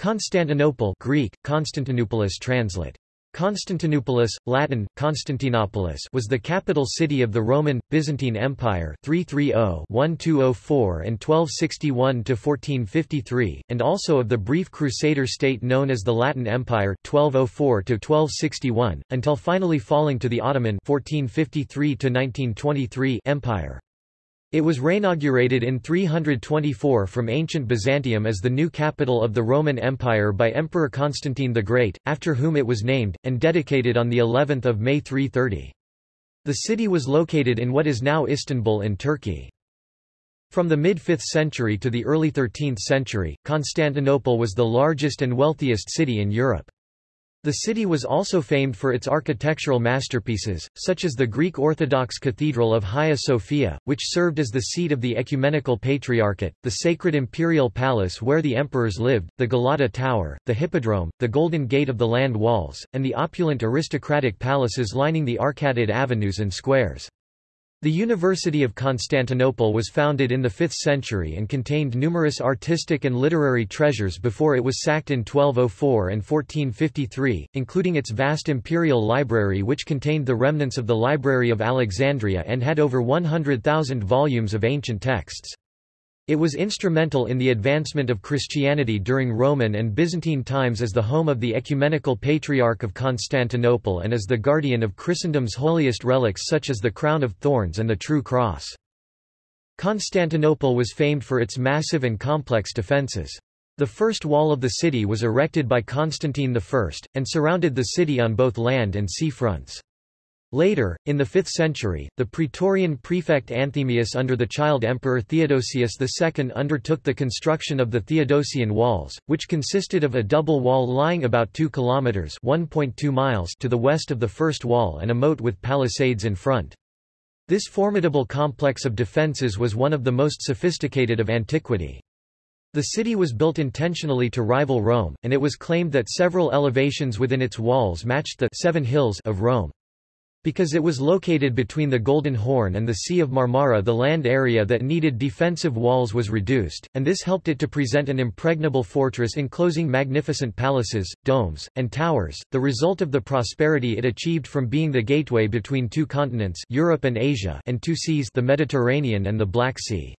Constantinople Greek, Constantinopoulos translate. Constantinopoulos, Latin, Constantinopolis was the capital city of the Roman, Byzantine Empire 330-1204 and 1261-1453, and also of the brief Crusader state known as the Latin Empire 1204-1261, until finally falling to the Ottoman 1453-1923 Empire. It was reinaugurated in 324 from ancient Byzantium as the new capital of the Roman Empire by Emperor Constantine the Great, after whom it was named, and dedicated on the 11th of May 330. The city was located in what is now Istanbul in Turkey. From the mid-5th century to the early 13th century, Constantinople was the largest and wealthiest city in Europe. The city was also famed for its architectural masterpieces, such as the Greek Orthodox Cathedral of Hagia Sophia, which served as the seat of the Ecumenical Patriarchate, the Sacred Imperial Palace where the emperors lived, the Galata Tower, the Hippodrome, the Golden Gate of the Land Walls, and the opulent aristocratic palaces lining the arcaded avenues and squares. The University of Constantinople was founded in the 5th century and contained numerous artistic and literary treasures before it was sacked in 1204 and 1453, including its vast imperial library which contained the remnants of the Library of Alexandria and had over 100,000 volumes of ancient texts. It was instrumental in the advancement of Christianity during Roman and Byzantine times as the home of the Ecumenical Patriarch of Constantinople and as the guardian of Christendom's holiest relics such as the Crown of Thorns and the True Cross. Constantinople was famed for its massive and complex defences. The first wall of the city was erected by Constantine I, and surrounded the city on both land and sea fronts. Later, in the 5th century, the Praetorian prefect Anthemius under the child emperor Theodosius II undertook the construction of the Theodosian walls, which consisted of a double wall lying about 2 kilometers (1.2 miles) to the west of the first wall and a moat with palisades in front. This formidable complex of defences was one of the most sophisticated of antiquity. The city was built intentionally to rival Rome, and it was claimed that several elevations within its walls matched the Seven Hills of Rome. Because it was located between the Golden Horn and the Sea of Marmara the land area that needed defensive walls was reduced, and this helped it to present an impregnable fortress enclosing magnificent palaces, domes, and towers, the result of the prosperity it achieved from being the gateway between two continents Europe and Asia and two seas the Mediterranean and the Black Sea.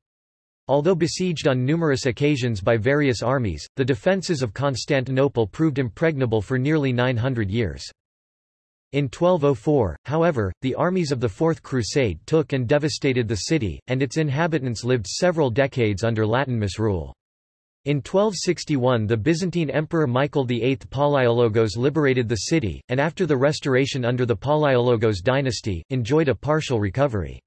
Although besieged on numerous occasions by various armies, the defences of Constantinople proved impregnable for nearly 900 years. In 1204, however, the armies of the Fourth Crusade took and devastated the city, and its inhabitants lived several decades under Latin misrule. In 1261 the Byzantine Emperor Michael VIII Palaiologos liberated the city, and after the restoration under the Palaiologos dynasty, enjoyed a partial recovery.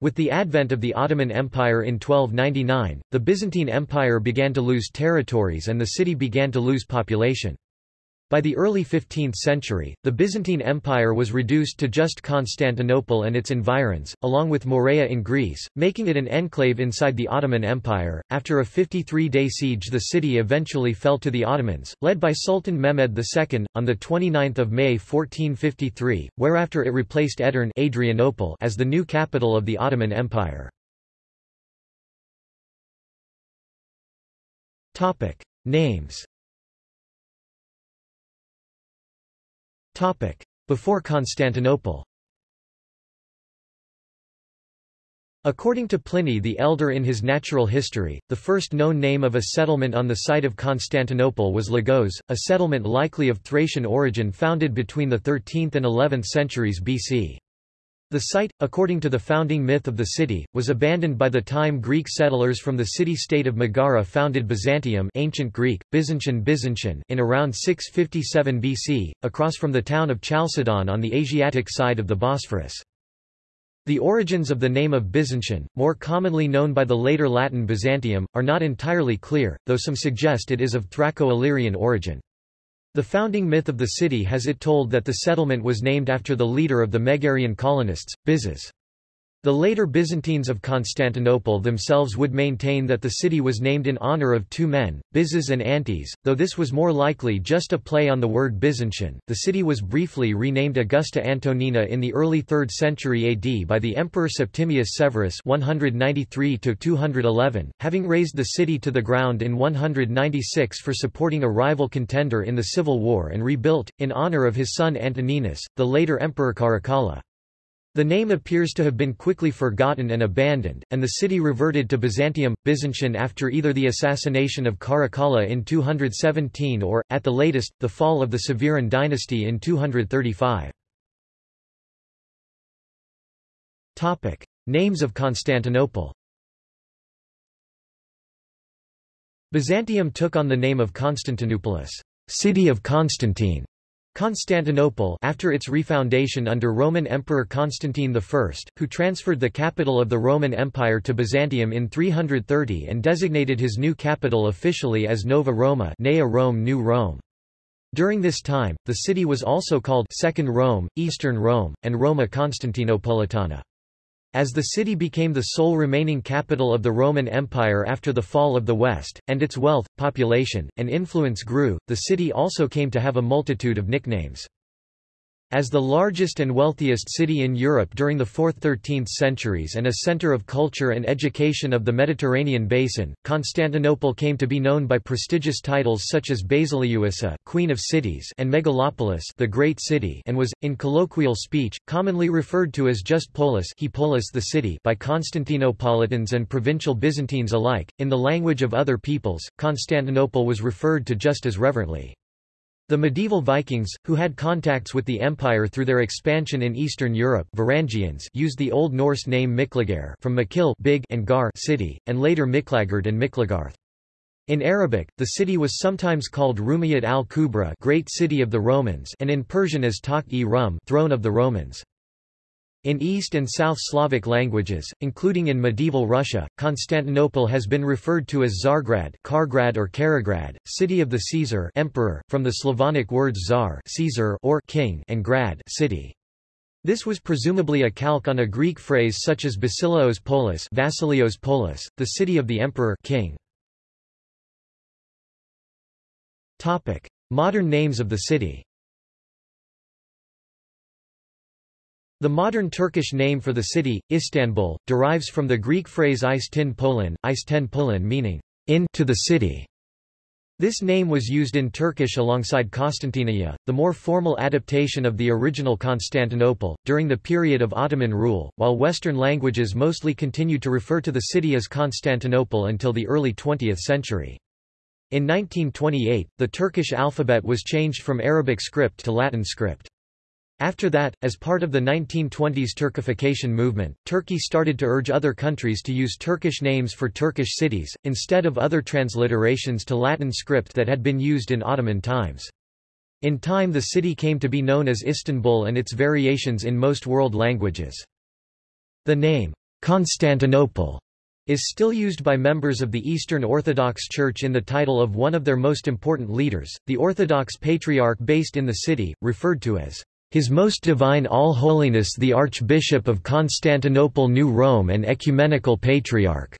With the advent of the Ottoman Empire in 1299, the Byzantine Empire began to lose territories and the city began to lose population. By the early 15th century, the Byzantine Empire was reduced to just Constantinople and its environs, along with Morea in Greece, making it an enclave inside the Ottoman Empire. After a 53-day siege the city eventually fell to the Ottomans, led by Sultan Mehmed II, on 29 May 1453, whereafter it replaced Edirne Adrianople as the new capital of the Ottoman Empire. Names Before Constantinople According to Pliny the Elder in his Natural History, the first known name of a settlement on the site of Constantinople was Lygos, a settlement likely of Thracian origin founded between the 13th and 11th centuries BC. The site, according to the founding myth of the city, was abandoned by the time Greek settlers from the city-state of Megara founded Byzantium ancient Greek, Byzantion Byzantion in around 657 BC, across from the town of Chalcedon on the Asiatic side of the Bosphorus. The origins of the name of Byzantion, more commonly known by the later Latin Byzantium, are not entirely clear, though some suggest it is of Thraco-Illyrian origin. The founding myth of the city has it told that the settlement was named after the leader of the Megarian colonists, Byzas. The later Byzantines of Constantinople themselves would maintain that the city was named in honor of two men, Byzas and Antes, though this was more likely just a play on the word Byzantion. The city was briefly renamed Augusta Antonina in the early 3rd century AD by the Emperor Septimius Severus 193 211, having razed the city to the ground in 196 for supporting a rival contender in the civil war and rebuilt, in honor of his son Antoninus, the later Emperor Caracalla. The name appears to have been quickly forgotten and abandoned, and the city reverted to Byzantium, Byzantion after either the assassination of Caracalla in 217 or, at the latest, the fall of the Severan dynasty in 235. Topic. Names of Constantinople Byzantium took on the name of Constantinopolis, city of Constantine, Constantinople after its refoundation under Roman Emperor Constantine I, who transferred the capital of the Roman Empire to Byzantium in 330 and designated his new capital officially as Nova Roma Nea Rome New Rome. During this time, the city was also called Second Rome, Eastern Rome, and Roma Constantinopolitana. As the city became the sole remaining capital of the Roman Empire after the fall of the West, and its wealth, population, and influence grew, the city also came to have a multitude of nicknames. As the largest and wealthiest city in Europe during the 4th–13th centuries and a center of culture and education of the Mediterranean basin, Constantinople came to be known by prestigious titles such as Basileusa Queen of Cities and Megalopolis the Great City and was, in colloquial speech, commonly referred to as just Polis, he Polis the city by Constantinopolitans and provincial Byzantines alike. In the language of other peoples, Constantinople was referred to just as reverently. The medieval Vikings, who had contacts with the empire through their expansion in Eastern Europe Varangians used the Old Norse name Miklagard from Makil big and Gar city, and later Miklagard and Miklagarth. In Arabic, the city was sometimes called Rumiyat al-Kubra Great City of the Romans and in Persian as Takht-e-Rum Throne of the Romans. In East and South Slavic languages, including in medieval Russia, Constantinople has been referred to as Tsargrad Kargrad or Karagrad, city of the Caesar emperor, from the Slavonic words Tsar Caesar or king and grad city. This was presumably a calque on a Greek phrase such as Basileos Polis, Vasilios Polis, the city of the emperor king. Topic: Modern names of the city. The modern Turkish name for the city, Istanbul, derives from the Greek phrase Istin Polin, Polin meaning, in to the city. This name was used in Turkish alongside Konstantinia, the more formal adaptation of the original Constantinople, during the period of Ottoman rule, while Western languages mostly continued to refer to the city as Constantinople until the early 20th century. In 1928, the Turkish alphabet was changed from Arabic script to Latin script. After that, as part of the 1920s Turkification movement, Turkey started to urge other countries to use Turkish names for Turkish cities, instead of other transliterations to Latin script that had been used in Ottoman times. In time the city came to be known as Istanbul and its variations in most world languages. The name, Constantinople, is still used by members of the Eastern Orthodox Church in the title of one of their most important leaders, the Orthodox Patriarch based in the city, referred to as his Most Divine All-Holiness the Archbishop of Constantinople New Rome and Ecumenical Patriarch.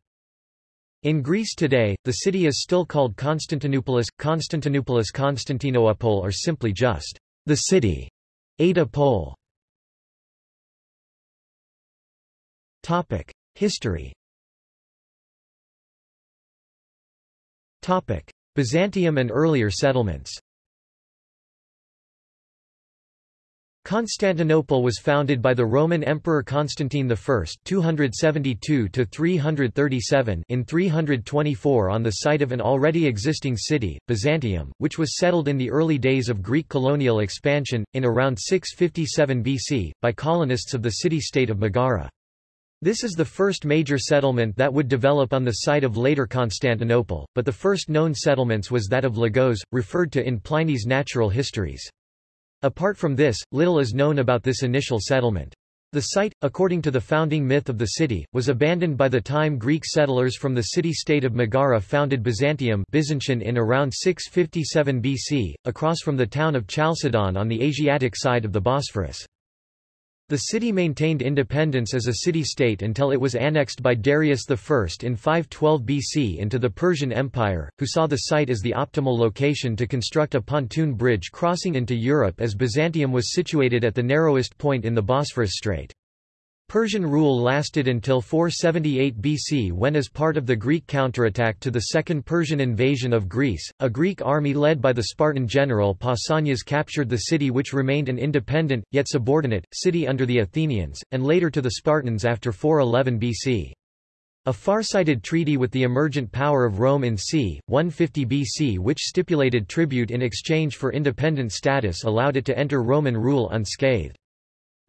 In Greece today, the city is still called Constantinopolis, Constantinopolis Constantinople or simply just the city. Ada Pole. History. Byzantium and earlier settlements. Constantinople was founded by the Roman Emperor Constantine I 272 in 324 on the site of an already existing city, Byzantium, which was settled in the early days of Greek colonial expansion, in around 657 BC, by colonists of the city-state of Megara. This is the first major settlement that would develop on the site of later Constantinople, but the first known settlements was that of Lygos, referred to in Pliny's Natural Histories. Apart from this, little is known about this initial settlement. The site, according to the founding myth of the city, was abandoned by the time Greek settlers from the city-state of Megara founded Byzantium Byzantium in around 657 BC, across from the town of Chalcedon on the Asiatic side of the Bosphorus. The city maintained independence as a city-state until it was annexed by Darius I in 512 BC into the Persian Empire, who saw the site as the optimal location to construct a pontoon bridge crossing into Europe as Byzantium was situated at the narrowest point in the Bosphorus Strait. Persian rule lasted until 478 BC when as part of the Greek counterattack to the Second Persian invasion of Greece, a Greek army led by the Spartan general Pausanias captured the city which remained an independent, yet subordinate, city under the Athenians, and later to the Spartans after 411 BC. A far-sighted treaty with the emergent power of Rome in c. 150 BC which stipulated tribute in exchange for independent status allowed it to enter Roman rule unscathed.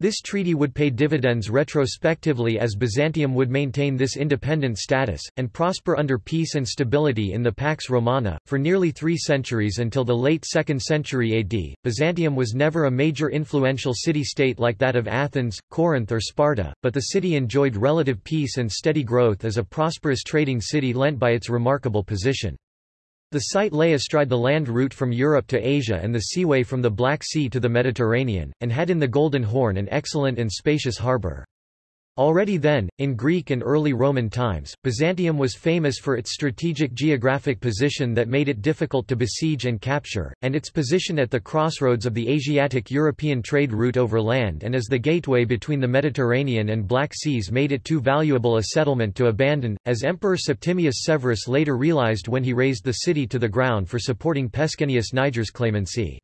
This treaty would pay dividends retrospectively as Byzantium would maintain this independent status, and prosper under peace and stability in the Pax Romana. For nearly three centuries until the late 2nd century AD, Byzantium was never a major influential city-state like that of Athens, Corinth or Sparta, but the city enjoyed relative peace and steady growth as a prosperous trading city lent by its remarkable position. The site lay astride the land route from Europe to Asia and the seaway from the Black Sea to the Mediterranean, and had in the Golden Horn an excellent and spacious harbour. Already then, in Greek and early Roman times, Byzantium was famous for its strategic geographic position that made it difficult to besiege and capture, and its position at the crossroads of the Asiatic-European trade route over land and as the gateway between the Mediterranean and Black Seas made it too valuable a settlement to abandon, as Emperor Septimius Severus later realized when he razed the city to the ground for supporting Pescennius Niger's clemency.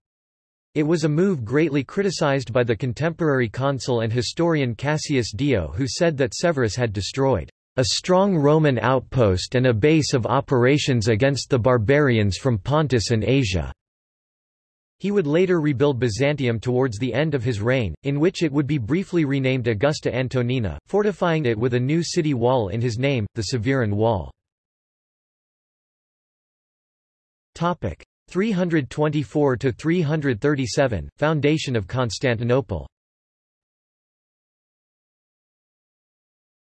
It was a move greatly criticized by the contemporary consul and historian Cassius Dio who said that Severus had destroyed a strong Roman outpost and a base of operations against the barbarians from Pontus and Asia. He would later rebuild Byzantium towards the end of his reign, in which it would be briefly renamed Augusta Antonina, fortifying it with a new city wall in his name, the Severan Wall. Topic. 324–337, foundation of Constantinople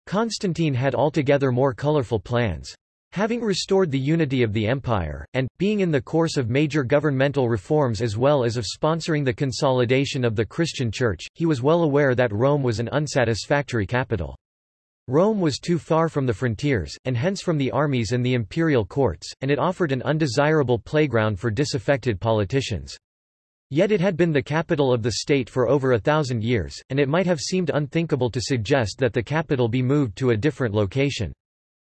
Constantine had altogether more colorful plans. Having restored the unity of the empire, and, being in the course of major governmental reforms as well as of sponsoring the consolidation of the Christian Church, he was well aware that Rome was an unsatisfactory capital. Rome was too far from the frontiers, and hence from the armies and the imperial courts, and it offered an undesirable playground for disaffected politicians. Yet it had been the capital of the state for over a thousand years, and it might have seemed unthinkable to suggest that the capital be moved to a different location.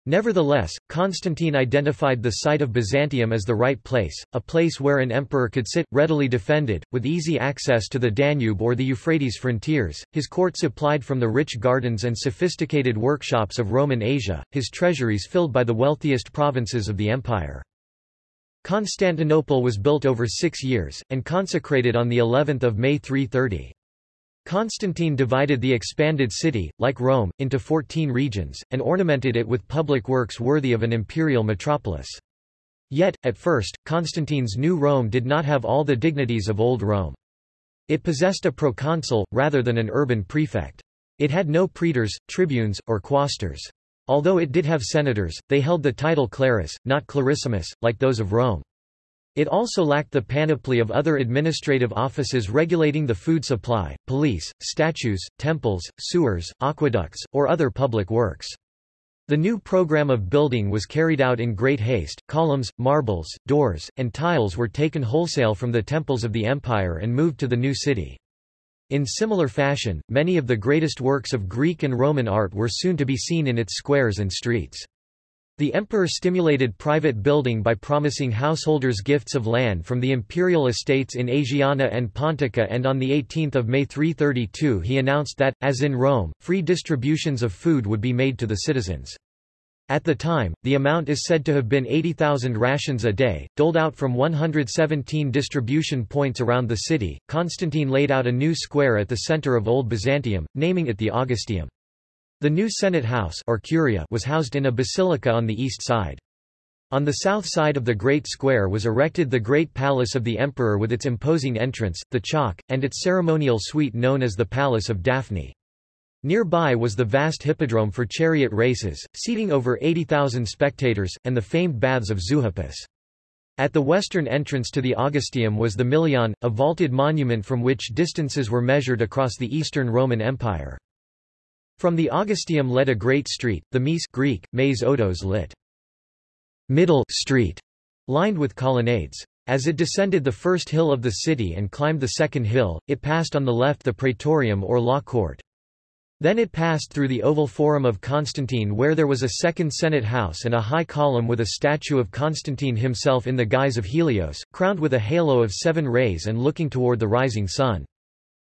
Nevertheless, Constantine identified the site of Byzantium as the right place, a place where an emperor could sit, readily defended, with easy access to the Danube or the Euphrates frontiers, his court supplied from the rich gardens and sophisticated workshops of Roman Asia, his treasuries filled by the wealthiest provinces of the empire. Constantinople was built over six years, and consecrated on the 11th of May 330. Constantine divided the expanded city, like Rome, into fourteen regions, and ornamented it with public works worthy of an imperial metropolis. Yet, at first, Constantine's new Rome did not have all the dignities of Old Rome. It possessed a proconsul, rather than an urban prefect. It had no praetors, tribunes, or quaestors. Although it did have senators, they held the title clarus, not clarissimus, like those of Rome. It also lacked the panoply of other administrative offices regulating the food supply, police, statues, temples, sewers, aqueducts, or other public works. The new program of building was carried out in great haste. Columns, marbles, doors, and tiles were taken wholesale from the temples of the empire and moved to the new city. In similar fashion, many of the greatest works of Greek and Roman art were soon to be seen in its squares and streets. The emperor stimulated private building by promising householders gifts of land from the imperial estates in Asiana and Pontica and on 18 May 332 he announced that, as in Rome, free distributions of food would be made to the citizens. At the time, the amount is said to have been 80,000 rations a day, doled out from 117 distribution points around the city. Constantine laid out a new square at the center of Old Byzantium, naming it the Augusteum. The new Senate House or Curia was housed in a basilica on the east side. On the south side of the Great Square was erected the Great Palace of the Emperor with its imposing entrance, the Chalke, and its ceremonial suite known as the Palace of Daphne. Nearby was the vast hippodrome for chariot races, seating over 80,000 spectators, and the famed baths of Zeuxippus. At the western entrance to the Augusteum was the Milion, a vaulted monument from which distances were measured across the Eastern Roman Empire. From the Augusteum led a great street, the Mese Greek, Maze Otos lit. Middle street, lined with colonnades. As it descended the first hill of the city and climbed the second hill, it passed on the left the Praetorium or Law Court. Then it passed through the Oval Forum of Constantine where there was a second Senate house and a high column with a statue of Constantine himself in the guise of Helios, crowned with a halo of seven rays and looking toward the rising sun.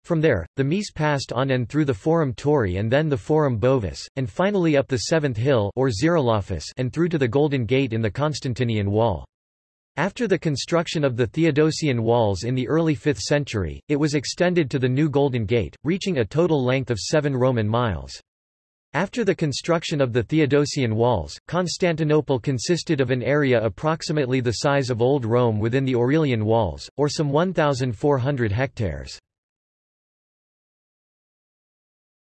From there, the Mese passed on and through the Forum Tauri and then the Forum Bovis, and finally up the seventh hill or and through to the Golden Gate in the Constantinian Wall. After the construction of the Theodosian walls in the early 5th century, it was extended to the new Golden Gate, reaching a total length of 7 Roman miles. After the construction of the Theodosian walls, Constantinople consisted of an area approximately the size of Old Rome within the Aurelian walls, or some 1,400 hectares.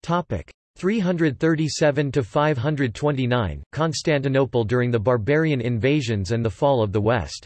337 to 529 Constantinople during the barbarian invasions and the fall of the West.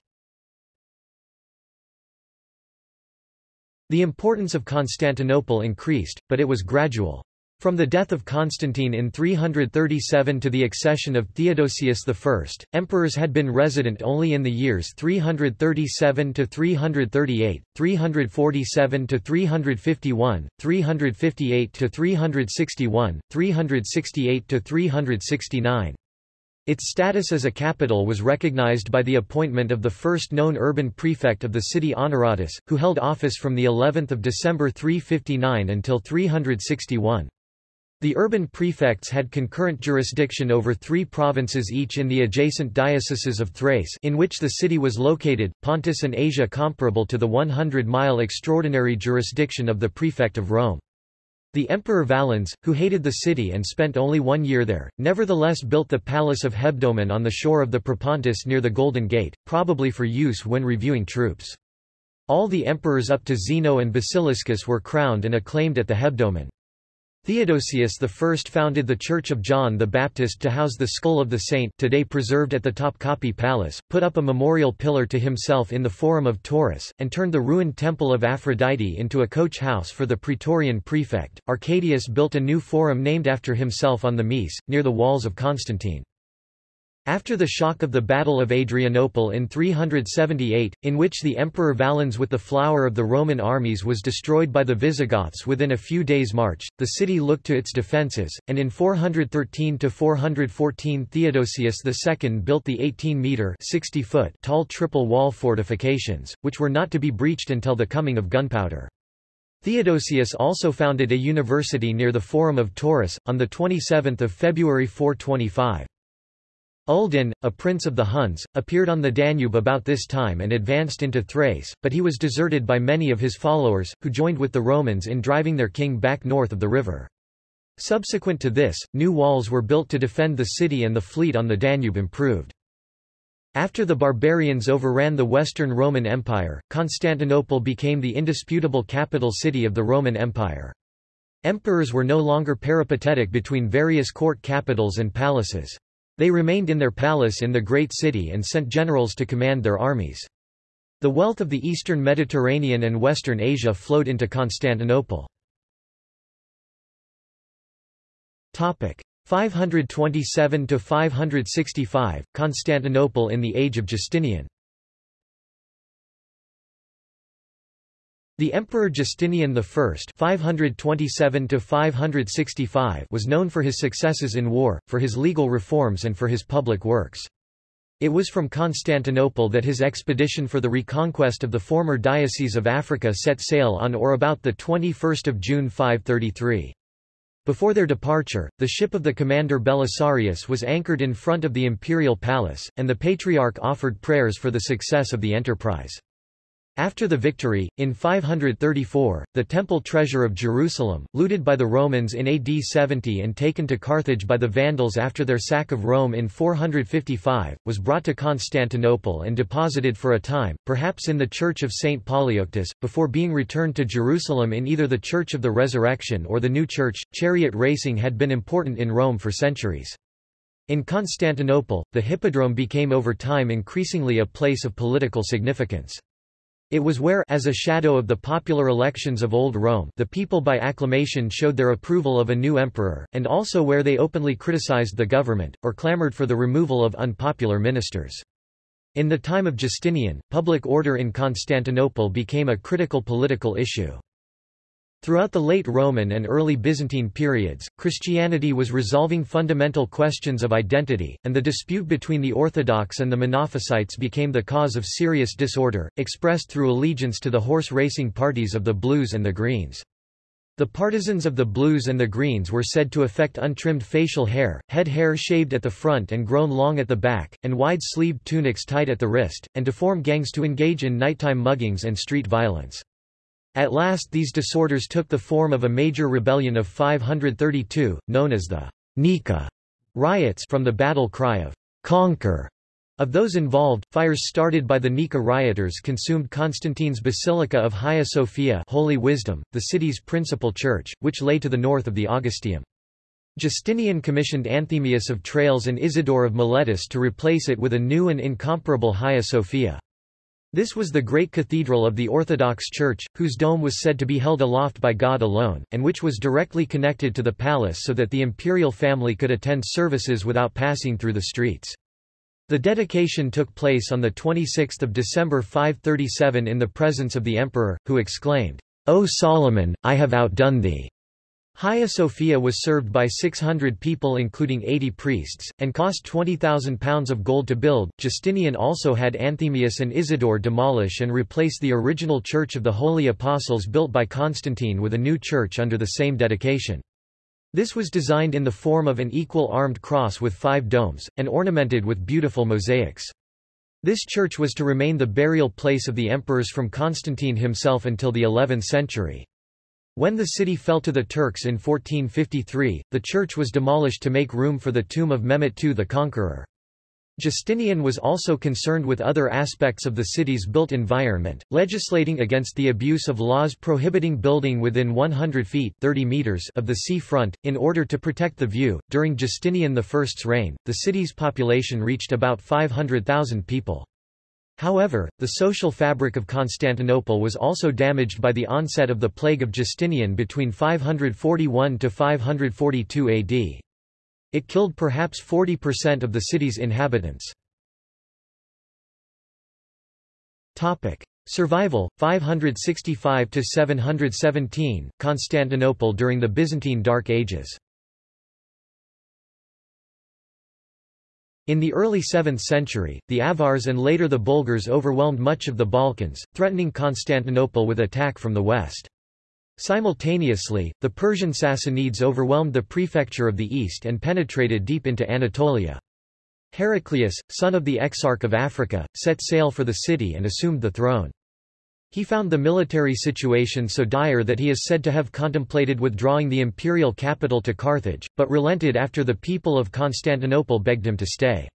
The importance of Constantinople increased, but it was gradual. From the death of Constantine in 337 to the accession of Theodosius I, emperors had been resident only in the years 337 to 338, 347 to 351, 358 to 361, 368 to 369. Its status as a capital was recognized by the appointment of the first known urban prefect of the city Honoratus, who held office from the 11th of December 359 until 361. The urban prefects had concurrent jurisdiction over three provinces each in the adjacent dioceses of Thrace in which the city was located, Pontus and Asia comparable to the 100-mile extraordinary jurisdiction of the prefect of Rome. The Emperor Valens, who hated the city and spent only one year there, nevertheless built the Palace of Hebdomon on the shore of the Propontis near the Golden Gate, probably for use when reviewing troops. All the emperors up to Zeno and Basiliscus were crowned and acclaimed at the Hebdomon. Theodosius I founded the Church of John the Baptist to house the skull of the saint today preserved at the Topkapi Palace, put up a memorial pillar to himself in the Forum of Taurus, and turned the ruined Temple of Aphrodite into a coach house for the Praetorian prefect. Arcadius built a new forum named after himself on the Mese, near the walls of Constantine. After the shock of the Battle of Adrianople in 378, in which the Emperor Valens with the flower of the Roman armies was destroyed by the Visigoths within a few days' march, the city looked to its defences, and in 413–414 Theodosius II built the 18-metre tall triple wall fortifications, which were not to be breached until the coming of gunpowder. Theodosius also founded a university near the Forum of Taurus, on 27 February 425. Uldin, a prince of the Huns, appeared on the Danube about this time and advanced into Thrace, but he was deserted by many of his followers, who joined with the Romans in driving their king back north of the river. Subsequent to this, new walls were built to defend the city and the fleet on the Danube improved. After the barbarians overran the Western Roman Empire, Constantinople became the indisputable capital city of the Roman Empire. Emperors were no longer peripatetic between various court capitals and palaces. They remained in their palace in the great city and sent generals to command their armies. The wealth of the eastern Mediterranean and western Asia flowed into Constantinople. 527–565, Constantinople in the age of Justinian The Emperor Justinian I (527–565) was known for his successes in war, for his legal reforms and for his public works. It was from Constantinople that his expedition for the reconquest of the former Diocese of Africa set sail on or about 21 June 533. Before their departure, the ship of the commander Belisarius was anchored in front of the imperial palace, and the patriarch offered prayers for the success of the enterprise. After the victory, in 534, the temple treasure of Jerusalem, looted by the Romans in AD 70 and taken to Carthage by the Vandals after their sack of Rome in 455, was brought to Constantinople and deposited for a time, perhaps in the Church of St. Polyeuctus, before being returned to Jerusalem in either the Church of the Resurrection or the New Church. Chariot racing had been important in Rome for centuries. In Constantinople, the hippodrome became over time increasingly a place of political significance. It was where as a shadow of the popular elections of Old Rome the people by acclamation showed their approval of a new emperor, and also where they openly criticized the government, or clamored for the removal of unpopular ministers. In the time of Justinian, public order in Constantinople became a critical political issue. Throughout the late Roman and early Byzantine periods, Christianity was resolving fundamental questions of identity, and the dispute between the Orthodox and the Monophysites became the cause of serious disorder, expressed through allegiance to the horse racing parties of the Blues and the Greens. The partisans of the Blues and the Greens were said to affect untrimmed facial hair, head hair shaved at the front and grown long at the back, and wide-sleeved tunics tied at the wrist, and to form gangs to engage in nighttime muggings and street violence. At last these disorders took the form of a major rebellion of 532, known as the Nika riots from the battle cry of conquer. Of those involved, fires started by the Nika rioters consumed Constantine's Basilica of Hagia Sophia Holy Wisdom, the city's principal church, which lay to the north of the Augusteum. Justinian commissioned Anthemius of Tralles and Isidore of Miletus to replace it with a new and incomparable Hagia Sophia. This was the great cathedral of the Orthodox Church, whose dome was said to be held aloft by God alone, and which was directly connected to the palace so that the imperial family could attend services without passing through the streets. The dedication took place on 26 December 537 in the presence of the emperor, who exclaimed, O Solomon, I have outdone thee. Hagia Sophia was served by 600 people including 80 priests, and cost £20,000 of gold to build. Justinian also had Anthemius and Isidore demolish and replace the original Church of the Holy Apostles built by Constantine with a new church under the same dedication. This was designed in the form of an equal armed cross with five domes, and ornamented with beautiful mosaics. This church was to remain the burial place of the emperors from Constantine himself until the 11th century. When the city fell to the Turks in 1453, the church was demolished to make room for the tomb of Mehmet II the Conqueror. Justinian was also concerned with other aspects of the city's built environment, legislating against the abuse of laws prohibiting building within 100 feet 30 meters of the sea front, in order to protect the view. During Justinian I's reign, the city's population reached about 500,000 people. However, the social fabric of Constantinople was also damaged by the onset of the plague of Justinian between 541 to 542 AD. It killed perhaps 40% of the city's inhabitants. Topic: Survival 565 to 717 Constantinople during the Byzantine Dark Ages. In the early 7th century, the Avars and later the Bulgars overwhelmed much of the Balkans, threatening Constantinople with attack from the west. Simultaneously, the Persian Sassanids overwhelmed the prefecture of the east and penetrated deep into Anatolia. Heraclius, son of the Exarch of Africa, set sail for the city and assumed the throne. He found the military situation so dire that he is said to have contemplated withdrawing the imperial capital to Carthage, but relented after the people of Constantinople begged him to stay.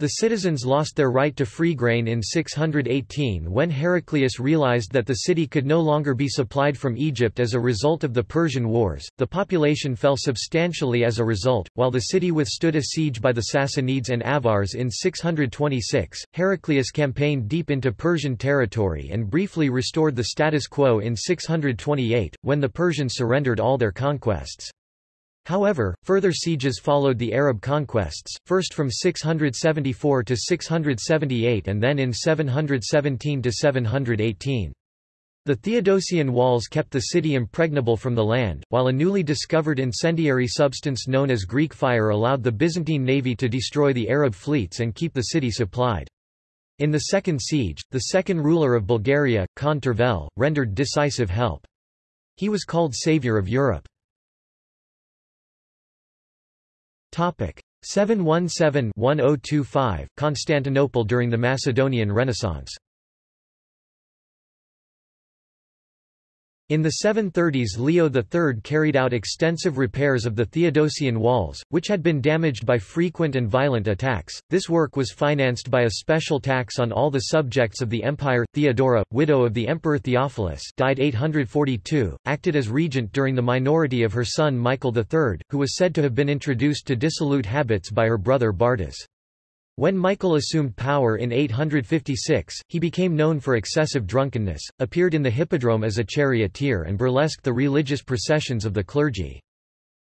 The citizens lost their right to free grain in 618 when Heraclius realized that the city could no longer be supplied from Egypt as a result of the Persian Wars. The population fell substantially as a result. While the city withstood a siege by the Sassanids and Avars in 626, Heraclius campaigned deep into Persian territory and briefly restored the status quo in 628, when the Persians surrendered all their conquests. However, further sieges followed the Arab conquests, first from 674 to 678 and then in 717 to 718. The Theodosian walls kept the city impregnable from the land, while a newly discovered incendiary substance known as Greek fire allowed the Byzantine navy to destroy the Arab fleets and keep the city supplied. In the second siege, the second ruler of Bulgaria, Khan Tervel, rendered decisive help. He was called Savior of Europe. 717-1025 Constantinople during the Macedonian Renaissance In the 730s Leo III carried out extensive repairs of the Theodosian walls, which had been damaged by frequent and violent attacks. This work was financed by a special tax on all the subjects of the empire. Theodora, widow of the Emperor Theophilus died 842, acted as regent during the minority of her son Michael III, who was said to have been introduced to dissolute habits by her brother Bardas. When Michael assumed power in 856, he became known for excessive drunkenness, appeared in the hippodrome as a charioteer and burlesqued the religious processions of the clergy.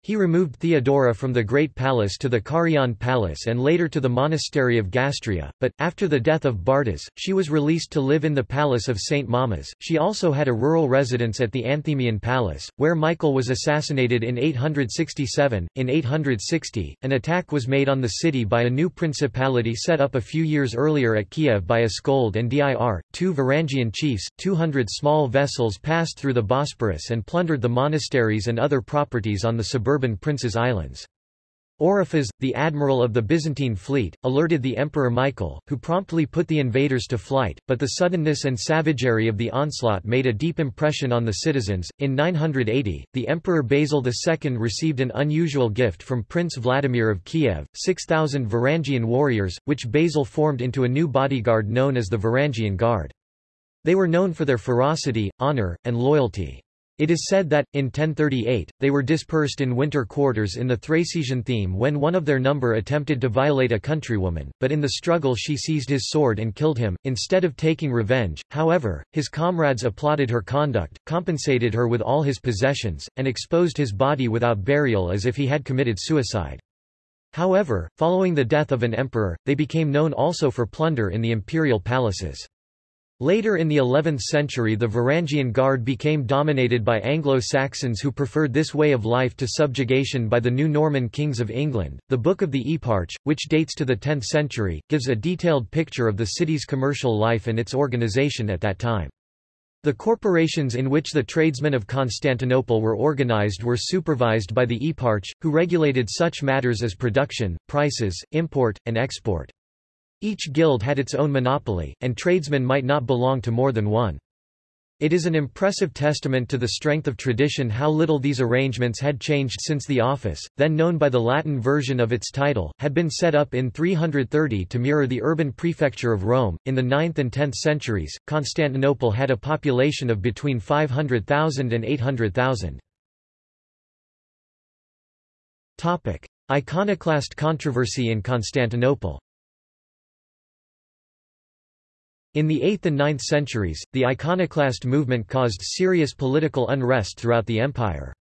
He removed Theodora from the Great Palace to the Carian Palace and later to the monastery of Gastria, but, after the death of Bardas, she was released to live in the palace of St. Mamas. She also had a rural residence at the Anthemian Palace, where Michael was assassinated in 867. In 860, an attack was made on the city by a new principality set up a few years earlier at Kiev by Askold and Dir, two Varangian chiefs. 200 small vessels passed through the Bosporus and plundered the monasteries and other properties on the suburban suburban Prince's Islands. Oriphas, the admiral of the Byzantine fleet, alerted the Emperor Michael, who promptly put the invaders to flight, but the suddenness and savagery of the onslaught made a deep impression on the citizens. In 980, the Emperor Basil II received an unusual gift from Prince Vladimir of Kiev, 6,000 Varangian warriors, which Basil formed into a new bodyguard known as the Varangian Guard. They were known for their ferocity, honor, and loyalty. It is said that, in 1038, they were dispersed in winter quarters in the Thracian theme when one of their number attempted to violate a countrywoman, but in the struggle she seized his sword and killed him. Instead of taking revenge, however, his comrades applauded her conduct, compensated her with all his possessions, and exposed his body without burial as if he had committed suicide. However, following the death of an emperor, they became known also for plunder in the imperial palaces. Later in the 11th century the Varangian Guard became dominated by Anglo-Saxons who preferred this way of life to subjugation by the new Norman kings of England. The Book of the Eparch, which dates to the 10th century, gives a detailed picture of the city's commercial life and its organization at that time. The corporations in which the tradesmen of Constantinople were organized were supervised by the eparch, who regulated such matters as production, prices, import, and export. Each guild had its own monopoly, and tradesmen might not belong to more than one. It is an impressive testament to the strength of tradition how little these arrangements had changed since the office, then known by the Latin version of its title, had been set up in 330 to mirror the urban prefecture of Rome. In the 9th and 10th centuries, Constantinople had a population of between 500,000 and 800,000. Iconoclast controversy in Constantinople In the 8th and 9th centuries, the iconoclast movement caused serious political unrest throughout the empire.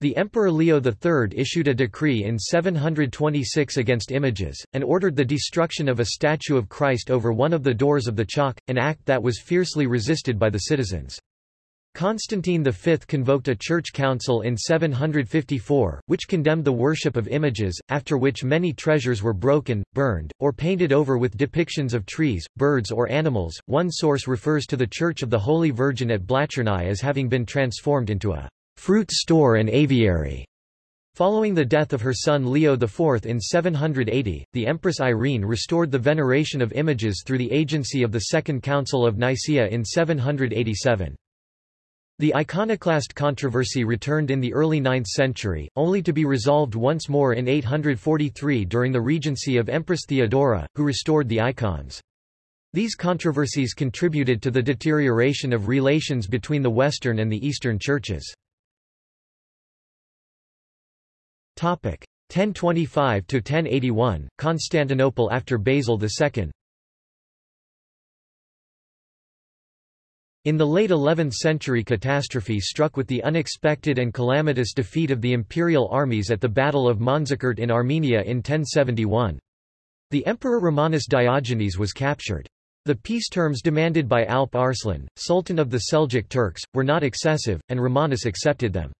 The Emperor Leo III issued a decree in 726 against images, and ordered the destruction of a statue of Christ over one of the doors of the Chalke, an act that was fiercely resisted by the citizens. Constantine V convoked a church council in 754, which condemned the worship of images, after which many treasures were broken, burned, or painted over with depictions of trees, birds or animals. One source refers to the Church of the Holy Virgin at Blachernai as having been transformed into a fruit store and aviary. Following the death of her son Leo IV in 780, the Empress Irene restored the veneration of images through the agency of the Second Council of Nicaea in 787. The iconoclast controversy returned in the early 9th century, only to be resolved once more in 843 during the regency of Empress Theodora, who restored the icons. These controversies contributed to the deterioration of relations between the Western and the Eastern churches. 1025–1081, Constantinople after Basil II In the late 11th century catastrophe struck with the unexpected and calamitous defeat of the imperial armies at the Battle of Manzikert in Armenia in 1071. The Emperor Romanus Diogenes was captured. The peace terms demanded by Alp Arslan, Sultan of the Seljuk Turks, were not excessive, and Romanus accepted them.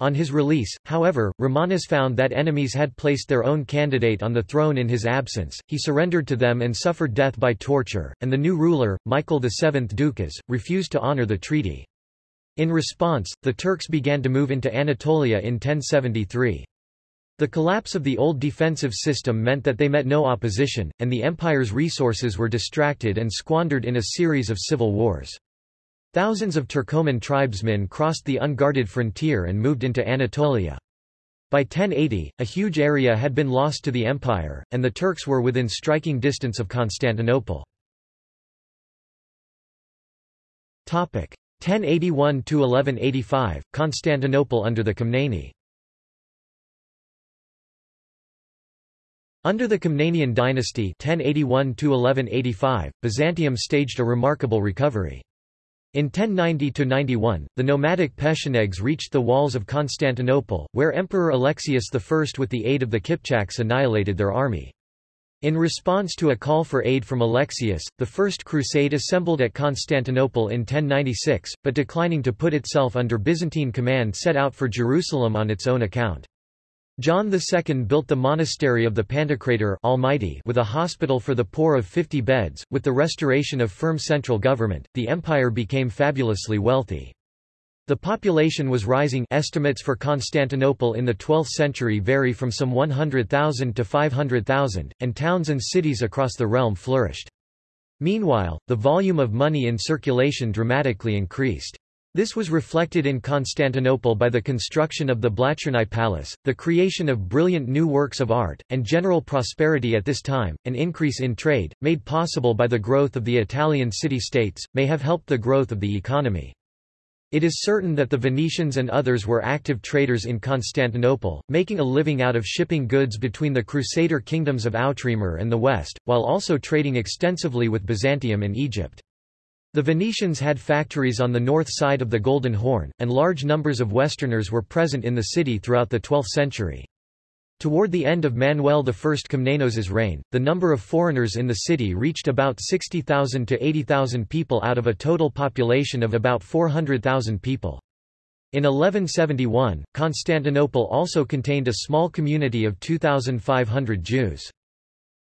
On his release, however, Romanus found that enemies had placed their own candidate on the throne in his absence, he surrendered to them and suffered death by torture, and the new ruler, Michael VII Dukas, refused to honor the treaty. In response, the Turks began to move into Anatolia in 1073. The collapse of the old defensive system meant that they met no opposition, and the empire's resources were distracted and squandered in a series of civil wars. Thousands of Turcoman tribesmen crossed the unguarded frontier and moved into Anatolia. By 1080, a huge area had been lost to the empire, and the Turks were within striking distance of Constantinople. 1081–1185, Constantinople under the Komneni Under the Komnenian dynasty 1081 Byzantium staged a remarkable recovery. In 1090–91, the nomadic Pechenegs reached the walls of Constantinople, where Emperor Alexius I with the aid of the Kipchaks annihilated their army. In response to a call for aid from Alexius, the First Crusade assembled at Constantinople in 1096, but declining to put itself under Byzantine command set out for Jerusalem on its own account. John II built the monastery of the Pantocrator Almighty with a hospital for the poor of 50 beds. With the restoration of firm central government, the empire became fabulously wealthy. The population was rising estimates for Constantinople in the 12th century vary from some 100,000 to 500,000, and towns and cities across the realm flourished. Meanwhile, the volume of money in circulation dramatically increased. This was reflected in Constantinople by the construction of the Blachernai Palace, the creation of brilliant new works of art, and general prosperity at this time. An increase in trade, made possible by the growth of the Italian city-states, may have helped the growth of the economy. It is certain that the Venetians and others were active traders in Constantinople, making a living out of shipping goods between the Crusader kingdoms of Outremer and the West, while also trading extensively with Byzantium and Egypt. The Venetians had factories on the north side of the Golden Horn, and large numbers of Westerners were present in the city throughout the 12th century. Toward the end of Manuel I Komnenos's reign, the number of foreigners in the city reached about 60,000 to 80,000 people out of a total population of about 400,000 people. In 1171, Constantinople also contained a small community of 2,500 Jews.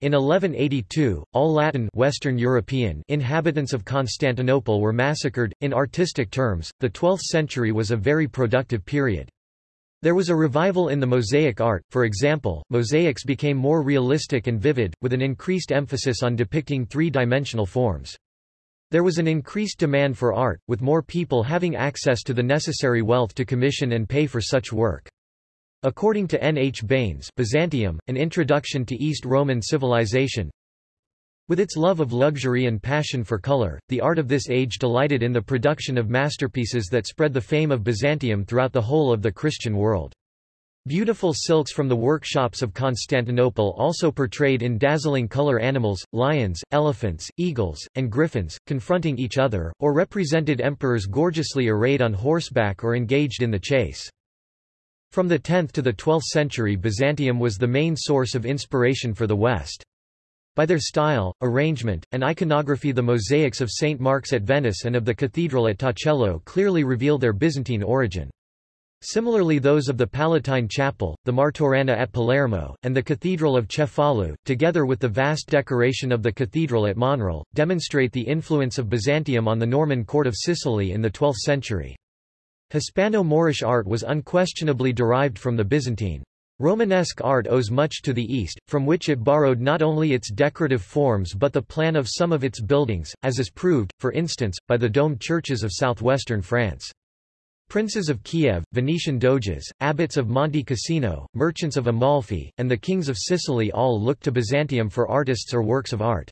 In 1182, all Latin Western European inhabitants of Constantinople were massacred. In artistic terms, the 12th century was a very productive period. There was a revival in the mosaic art, for example, mosaics became more realistic and vivid, with an increased emphasis on depicting three-dimensional forms. There was an increased demand for art, with more people having access to the necessary wealth to commission and pay for such work. According to N. H. Baynes Byzantium, An Introduction to East Roman Civilization With its love of luxury and passion for color, the art of this age delighted in the production of masterpieces that spread the fame of Byzantium throughout the whole of the Christian world. Beautiful silks from the workshops of Constantinople also portrayed in dazzling color animals, lions, elephants, eagles, and griffins, confronting each other, or represented emperors gorgeously arrayed on horseback or engaged in the chase. From the 10th to the 12th century Byzantium was the main source of inspiration for the West. By their style, arrangement, and iconography the mosaics of St. Mark's at Venice and of the cathedral at Torcello clearly reveal their Byzantine origin. Similarly those of the Palatine Chapel, the Martorana at Palermo, and the Cathedral of Cefalu, together with the vast decoration of the cathedral at Monreale, demonstrate the influence of Byzantium on the Norman court of Sicily in the 12th century. Hispano-Moorish art was unquestionably derived from the Byzantine. Romanesque art owes much to the East, from which it borrowed not only its decorative forms but the plan of some of its buildings, as is proved, for instance, by the domed churches of southwestern France. Princes of Kiev, Venetian doges, abbots of Monte Cassino, merchants of Amalfi, and the kings of Sicily all looked to Byzantium for artists or works of art.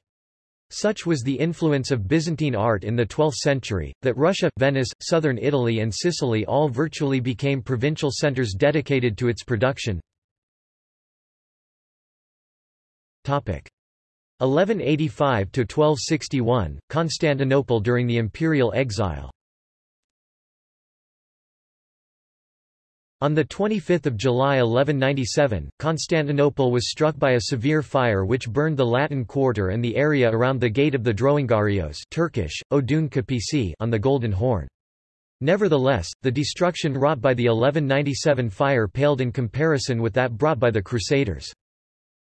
Such was the influence of Byzantine art in the 12th century, that Russia, Venice, southern Italy and Sicily all virtually became provincial centers dedicated to its production. 1185–1261, Constantinople during the imperial exile On 25 July 1197, Constantinople was struck by a severe fire which burned the Latin Quarter and the area around the Gate of the Droungarios Turkish, Odun Kapisi on the Golden Horn. Nevertheless, the destruction wrought by the 1197 fire paled in comparison with that brought by the Crusaders.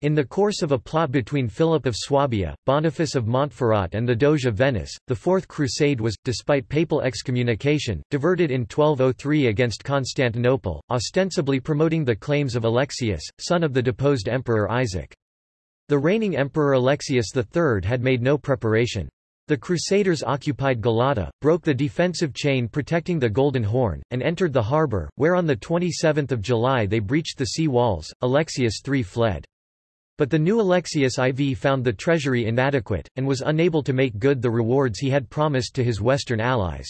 In the course of a plot between Philip of Swabia, Boniface of Montferrat and the Doge of Venice, the Fourth Crusade was, despite papal excommunication, diverted in 1203 against Constantinople, ostensibly promoting the claims of Alexius, son of the deposed Emperor Isaac. The reigning Emperor Alexius III had made no preparation. The Crusaders occupied Galata, broke the defensive chain protecting the Golden Horn, and entered the harbour, where on 27 July they breached the sea walls. Alexius III fled. But the new Alexius IV found the treasury inadequate, and was unable to make good the rewards he had promised to his western allies.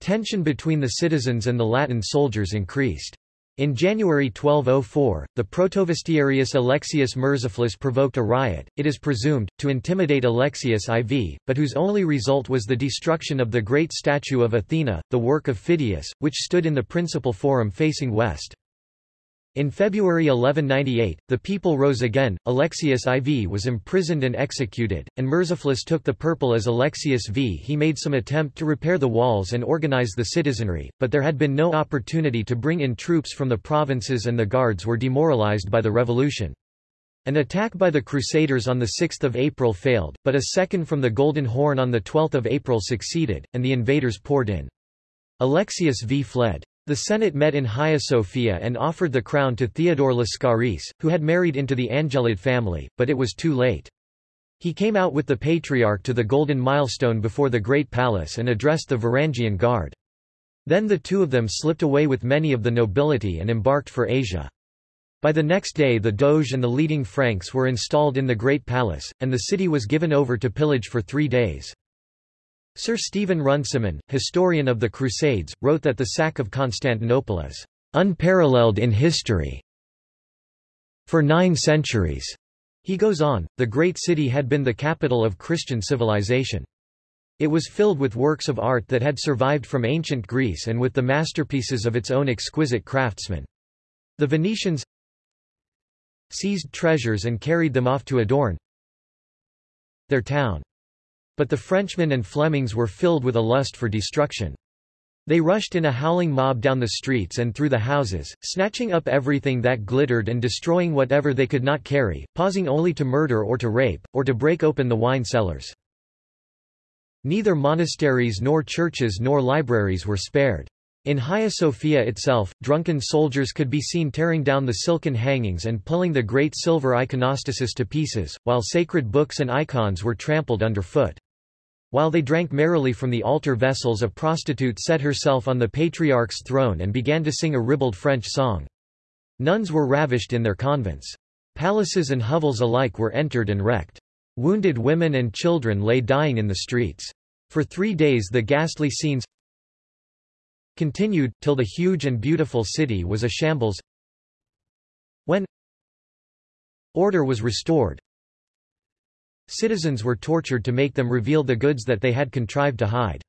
Tension between the citizens and the Latin soldiers increased. In January 1204, the protovestiarius Alexius Mourtzouphlos provoked a riot, it is presumed, to intimidate Alexius IV, but whose only result was the destruction of the great statue of Athena, the work of Phidias, which stood in the principal forum facing west. In February 1198, the people rose again, Alexius IV was imprisoned and executed, and Mourtzouphlos took the purple as Alexius V. He made some attempt to repair the walls and organize the citizenry, but there had been no opportunity to bring in troops from the provinces and the guards were demoralized by the revolution. An attack by the Crusaders on 6 April failed, but a second from the Golden Horn on 12 April succeeded, and the invaders poured in. Alexius V fled. The Senate met in Hagia Sophia and offered the crown to Theodore Lascaris, who had married into the Angelid family, but it was too late. He came out with the Patriarch to the Golden Milestone before the Great Palace and addressed the Varangian Guard. Then the two of them slipped away with many of the nobility and embarked for Asia. By the next day the Doge and the leading Franks were installed in the Great Palace, and the city was given over to pillage for three days. Sir Stephen Runciman, historian of the Crusades, wrote that the sack of Constantinople is unparalleled in history. For nine centuries, he goes on, the great city had been the capital of Christian civilization. It was filled with works of art that had survived from ancient Greece and with the masterpieces of its own exquisite craftsmen. The Venetians seized treasures and carried them off to adorn their town. But the Frenchmen and Flemings were filled with a lust for destruction. They rushed in a howling mob down the streets and through the houses, snatching up everything that glittered and destroying whatever they could not carry, pausing only to murder or to rape, or to break open the wine cellars. Neither monasteries nor churches nor libraries were spared. In Hagia Sophia itself, drunken soldiers could be seen tearing down the silken hangings and pulling the great silver iconostasis to pieces, while sacred books and icons were trampled underfoot. While they drank merrily from the altar vessels a prostitute set herself on the patriarch's throne and began to sing a ribald French song. Nuns were ravished in their convents. Palaces and hovels alike were entered and wrecked. Wounded women and children lay dying in the streets. For three days the ghastly scenes continued, till the huge and beautiful city was a shambles. When order was restored, Citizens were tortured to make them reveal the goods that they had contrived to hide.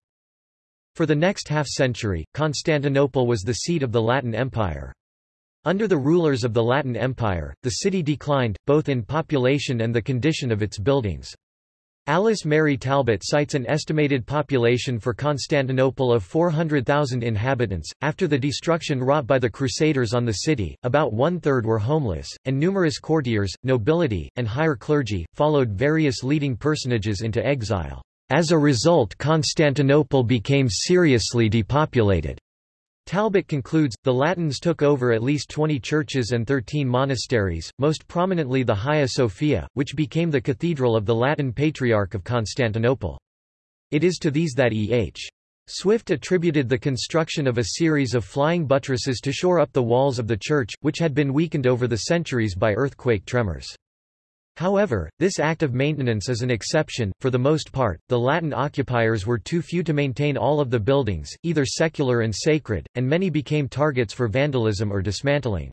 For the next half-century, Constantinople was the seat of the Latin Empire. Under the rulers of the Latin Empire, the city declined, both in population and the condition of its buildings. Alice Mary Talbot cites an estimated population for Constantinople of 400,000 inhabitants. After the destruction wrought by the Crusaders on the city, about one third were homeless, and numerous courtiers, nobility, and higher clergy, followed various leading personages into exile. As a result Constantinople became seriously depopulated. Talbot concludes, the Latins took over at least 20 churches and 13 monasteries, most prominently the Hagia Sophia, which became the cathedral of the Latin Patriarch of Constantinople. It is to these that E.H. Swift attributed the construction of a series of flying buttresses to shore up the walls of the church, which had been weakened over the centuries by earthquake tremors. However, this act of maintenance is an exception, for the most part, the Latin occupiers were too few to maintain all of the buildings, either secular and sacred, and many became targets for vandalism or dismantling.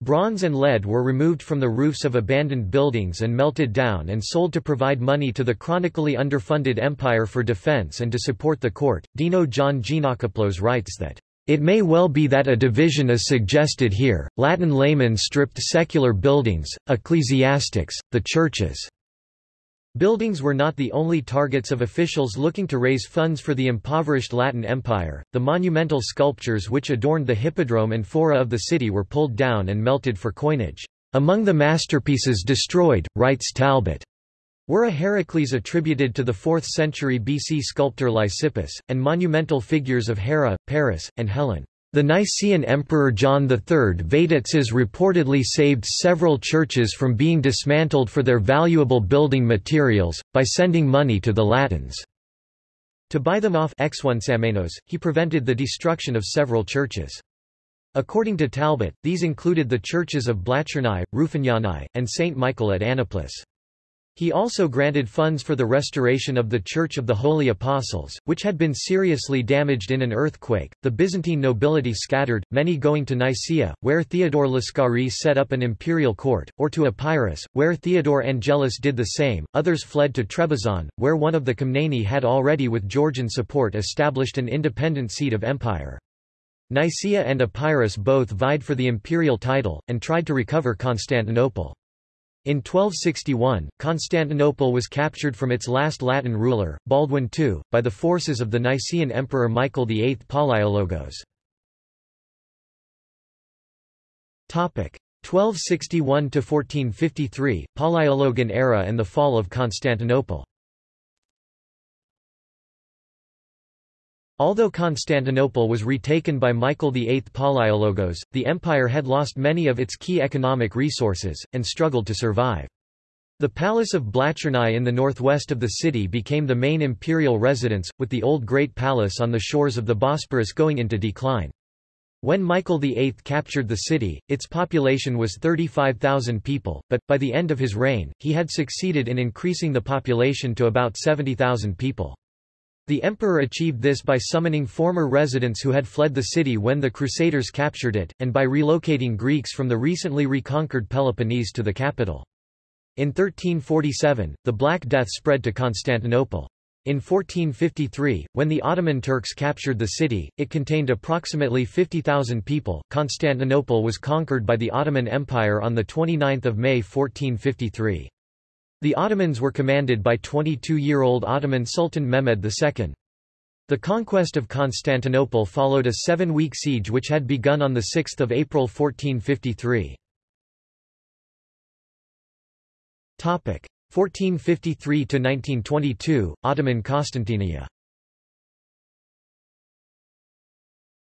Bronze and lead were removed from the roofs of abandoned buildings and melted down and sold to provide money to the chronically underfunded empire for defense and to support the court. Deno John Geanakoplos writes that it may well be that a division is suggested here, Latin laymen stripped secular buildings, ecclesiastics, the churches. Buildings were not the only targets of officials looking to raise funds for the impoverished Latin Empire. The monumental sculptures which adorned the hippodrome and fora of the city were pulled down and melted for coinage. Among the masterpieces destroyed, writes Talbot, were a Heracles attributed to the 4th century BC sculptor Lysippus, and monumental figures of Hera, Paris, and Helen. The Nicaean Emperor John III Vatatzes reportedly saved several churches from being dismantled for their valuable building materials, by sending money to the Latins. To buy them off he prevented the destruction of several churches. According to Talbot, these included the churches of Blachernai, Rufinianae, and St. Michael at Anaplis. He also granted funds for the restoration of the Church of the Holy Apostles, which had been seriously damaged in an earthquake. The Byzantine nobility scattered, many going to Nicaea, where Theodore Lascaris set up an imperial court, or to Epirus, where Theodore Angelus did the same. Others fled to Trebizond, where one of the Komneni had already with Georgian support established an independent seat of empire. Nicaea and Epirus both vied for the imperial title, and tried to recover Constantinople. In 1261, Constantinople was captured from its last Latin ruler, Baldwin II, by the forces of the Nicaean Emperor Michael VIII Palaiologos. 1261–1453, Palaiologan era and the fall of Constantinople Although Constantinople was retaken by Michael VIII Palaiologos, the empire had lost many of its key economic resources, and struggled to survive. The Palace of Blachernai in the northwest of the city became the main imperial residence, with the old Great Palace on the shores of the Bosporus going into decline. When Michael VIII captured the city, its population was 35,000 people, but, by the end of his reign, he had succeeded in increasing the population to about 70,000 people. The emperor achieved this by summoning former residents who had fled the city when the Crusaders captured it, and by relocating Greeks from the recently reconquered Peloponnese to the capital. In 1347, the Black Death spread to Constantinople. In 1453, when the Ottoman Turks captured the city, it contained approximately 50,000 people. Constantinople was conquered by the Ottoman Empire on 29 May 1453. The Ottomans were commanded by 22-year-old Ottoman Sultan Mehmed II. The conquest of Constantinople followed a seven-week siege which had begun on 6 April 1453. 1453–1922, Ottoman Kostantiniyye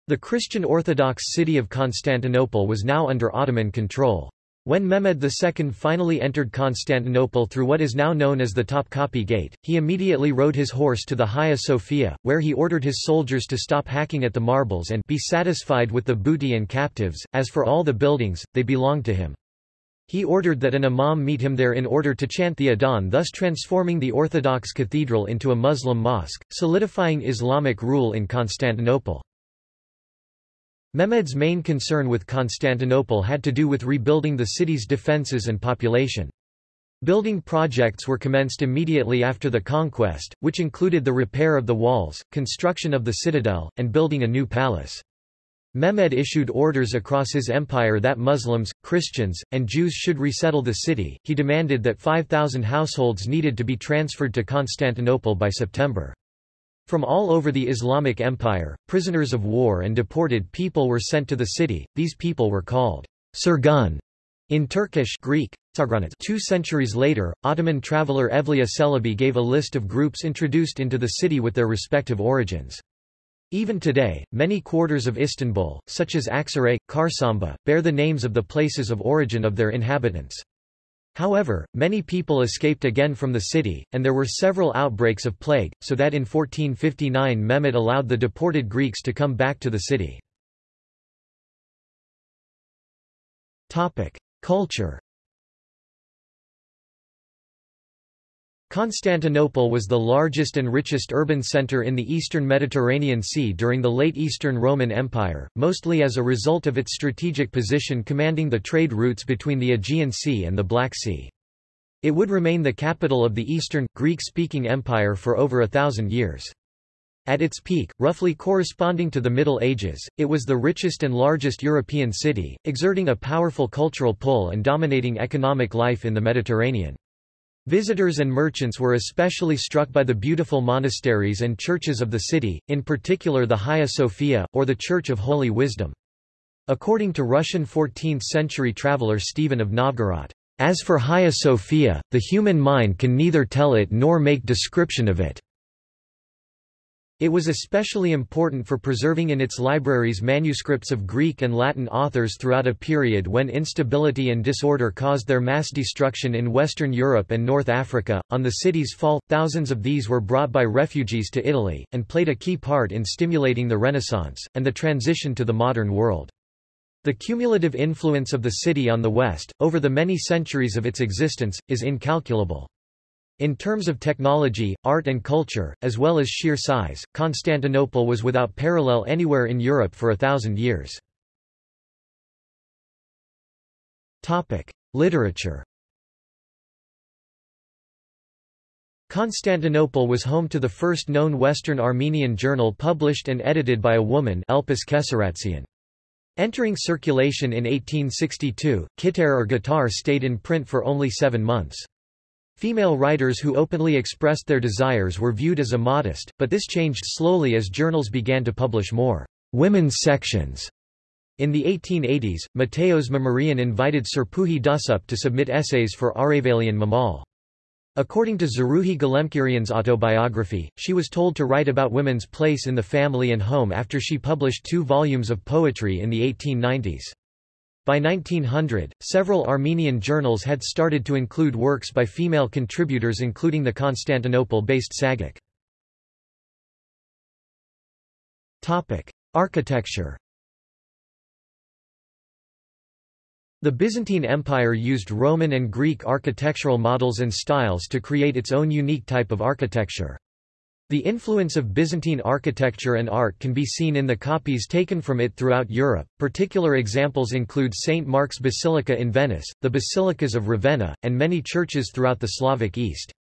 The Christian Orthodox city of Constantinople was now under Ottoman control. When Mehmed II finally entered Constantinople through what is now known as the Topkapi Gate, he immediately rode his horse to the Hagia Sophia, where he ordered his soldiers to stop hacking at the marbles and be satisfied with the booty and captives, as for all the buildings, they belonged to him. He ordered that an imam meet him there in order to chant the Adhan thus transforming the Orthodox cathedral into a Muslim mosque, solidifying Islamic rule in Constantinople. Mehmed's main concern with Constantinople had to do with rebuilding the city's defences and population. Building projects were commenced immediately after the conquest, which included the repair of the walls, construction of the citadel, and building a new palace. Mehmed issued orders across his empire that Muslims, Christians, and Jews should resettle the city. He demanded that 5,000 households needed to be transferred to Constantinople by September. From all over the Islamic Empire, prisoners of war and deported people were sent to the city. These people were called Sürgün in Turkish Greek, Two centuries later, Ottoman traveller Evliya Çelebi gave a list of groups introduced into the city with their respective origins. Even today, many quarters of Istanbul, such as Aksaray, Çarşamba, bear the names of the places of origin of their inhabitants. However, many people escaped again from the city, and there were several outbreaks of plague, so that in 1459 Mehmed allowed the deported Greeks to come back to the city. Culture Constantinople was the largest and richest urban center in the eastern Mediterranean Sea during the late Eastern Roman Empire, mostly as a result of its strategic position commanding the trade routes between the Aegean Sea and the Black Sea. It would remain the capital of the Eastern, Greek-speaking empire for over a thousand years. At its peak, roughly corresponding to the Middle Ages, it was the richest and largest European city, exerting a powerful cultural pull and dominating economic life in the Mediterranean. Visitors and merchants were especially struck by the beautiful monasteries and churches of the city, in particular the Hagia Sophia, or the Church of Holy Wisdom. According to Russian 14th-century traveller Stephen of Novgorod, "...as for Hagia Sophia, the human mind can neither tell it nor make description of it." It was especially important for preserving in its libraries manuscripts of Greek and Latin authors throughout a period when instability and disorder caused their mass destruction in Western Europe and North Africa. On the city's fall, thousands of these were brought by refugees to Italy, and played a key part in stimulating the Renaissance, and the transition to the modern world. The cumulative influence of the city on the West, over the many centuries of its existence, is incalculable. In terms of technology, art and culture, as well as sheer size, Constantinople was without parallel anywhere in Europe for a thousand years. Literature Constantinople was home to the first known Western Armenian journal published and edited by a woman Elpis. Entering circulation in 1862, Kitar or Guitar stayed in print for only seven months. Female writers who openly expressed their desires were viewed as immodest, but this changed slowly as journals began to publish more women's sections. In the 1880s, Matteos Mamurian invited Srpouhi Dussap to submit essays for Arevelian Mamal. According to Zaruhi Galemkearian's autobiography, she was told to write about women's place in the family and home after she published two volumes of poetry in the 1890s. By 1900, several Armenian journals had started to include works by female contributors including the Constantinople-based Tsaghik. Architecture The Byzantine Empire used Roman and Greek architectural models and styles to create its own unique type of architecture. The influence of Byzantine architecture and art can be seen in the copies taken from it throughout Europe. Particular examples include St. Mark's Basilica in Venice, the basilicas of Ravenna, and many churches throughout the Slavic East.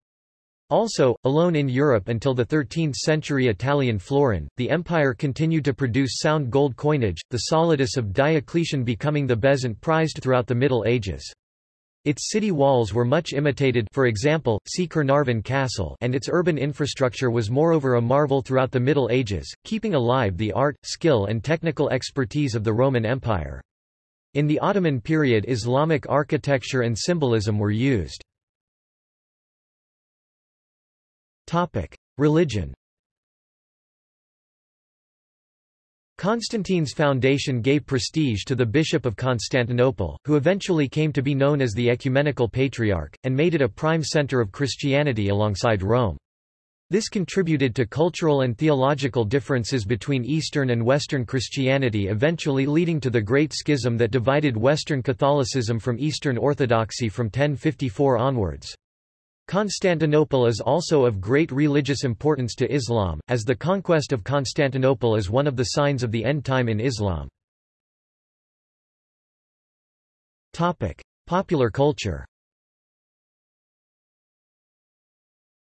Also, alone in Europe until the 13th-century Italian florin, the empire continued to produce sound gold coinage, the solidus of Diocletian becoming the bezant prized throughout the Middle Ages. Its city walls were much imitated for example, see Caernarvon Castle and its urban infrastructure was moreover a marvel throughout the Middle Ages, keeping alive the art, skill and technical expertise of the Roman Empire. In the Ottoman period Islamic architecture and symbolism were used. Religion Constantine's foundation gave prestige to the Bishop of Constantinople, who eventually came to be known as the Ecumenical Patriarch, and made it a prime center of Christianity alongside Rome. This contributed to cultural and theological differences between Eastern and Western Christianity eventually leading to the Great Schism that divided Western Catholicism from Eastern Orthodoxy from 1054 onwards. Constantinople is also of great religious importance to Islam, as the conquest of Constantinople is one of the signs of the end time in Islam. Popular culture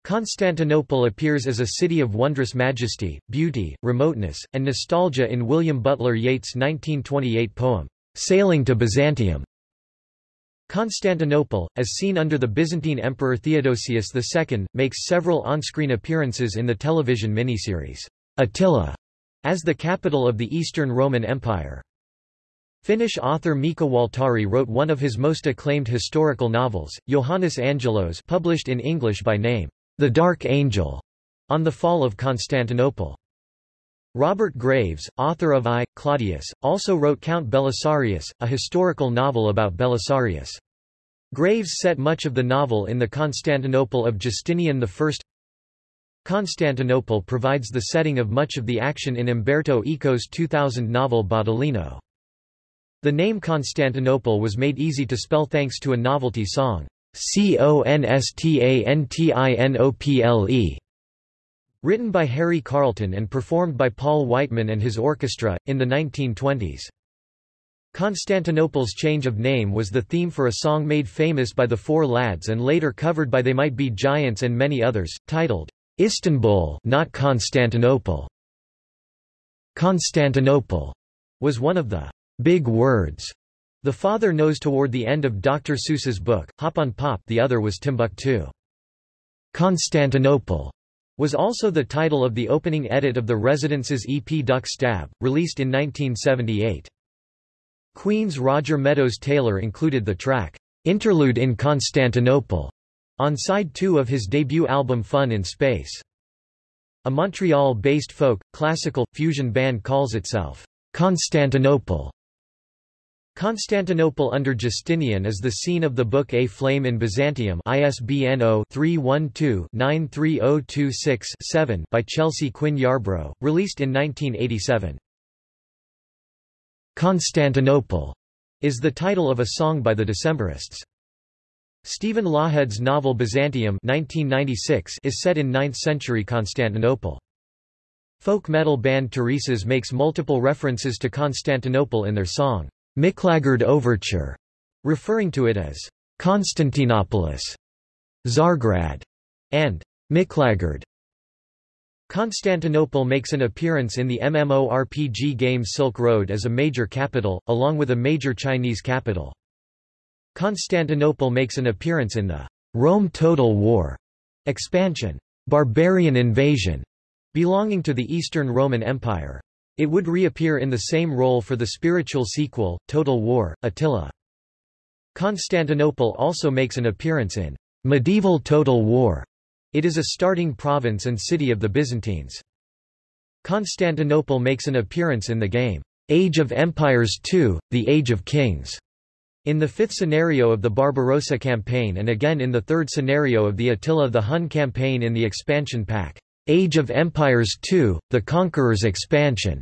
Constantinople appears as a city of wondrous majesty, beauty, remoteness, and nostalgia in William Butler Yeats' 1928 poem, Sailing to Byzantium. Constantinople, as seen under the Byzantine Emperor Theodosius II, makes several on-screen appearances in the television miniseries, Attila, as the capital of the Eastern Roman Empire. Finnish author Mika Waltari wrote one of his most acclaimed historical novels, Johannes Angelos published in English by name, The Dark Angel, on the fall of Constantinople. Robert Graves, author of I, Claudius, also wrote Count Belisarius, a historical novel about Belisarius. Graves set much of the novel in the Constantinople of Justinian I. Constantinople provides the setting of much of the action in Umberto Eco's 2000 novel Baudolino. The name Constantinople was made easy to spell thanks to a novelty song, C-O-N-S-T-A-N-T-I-N-O-P-L-E, Written by Harry Carlton and performed by Paul Whiteman and his orchestra, in the 1920s. Constantinople's change of name was the theme for a song made famous by the Four Lads and later covered by They Might Be Giants and many others, titled, Istanbul not Constantinople. Constantinople was one of the big words the father knows toward the end of Dr. Seuss's book, Hop on Pop the other was Timbuktu. Constantinople was also the title of the opening edit of the Residents' EP Duck Stab, released in 1978. Queen's Roger Meadows Taylor included the track, Interlude in Constantinople, on side 2 of his debut album Fun in Space. A Montreal-based folk, classical, fusion band calls itself Constantinople. Constantinople under Justinian is the scene of the book A Flame in Byzantium ISBN 0-312-93026-7 by Chelsea Quinn Yarbrough, released in 1987. Constantinople is the title of a song by the Decemberists. Stephen Lawhead's novel Byzantium 1996 is set in 9th-century Constantinople. Folk metal band Turisas makes multiple references to Constantinople in their song, Miklagard Overture, referring to it as Constantinopolis, Tsargrad, and Miklagard. Constantinople makes an appearance in the MMORPG game Silk Road as a major capital, along with a major Chinese capital. Constantinople makes an appearance in the Rome Total War expansion, Barbarian Invasion, belonging to the Eastern Roman Empire. It would reappear in the same role for the spiritual sequel, Total War, Attila. Constantinople also makes an appearance in Medieval Total War. It is a starting province and city of the Byzantines. Constantinople makes an appearance in the game Age of Empires II, The Age of Kings. In the fifth scenario of the Barbarossa campaign and again in the third scenario of the Attila the Hun campaign in the expansion pack, Age of Empires II, The Conqueror's Expansion.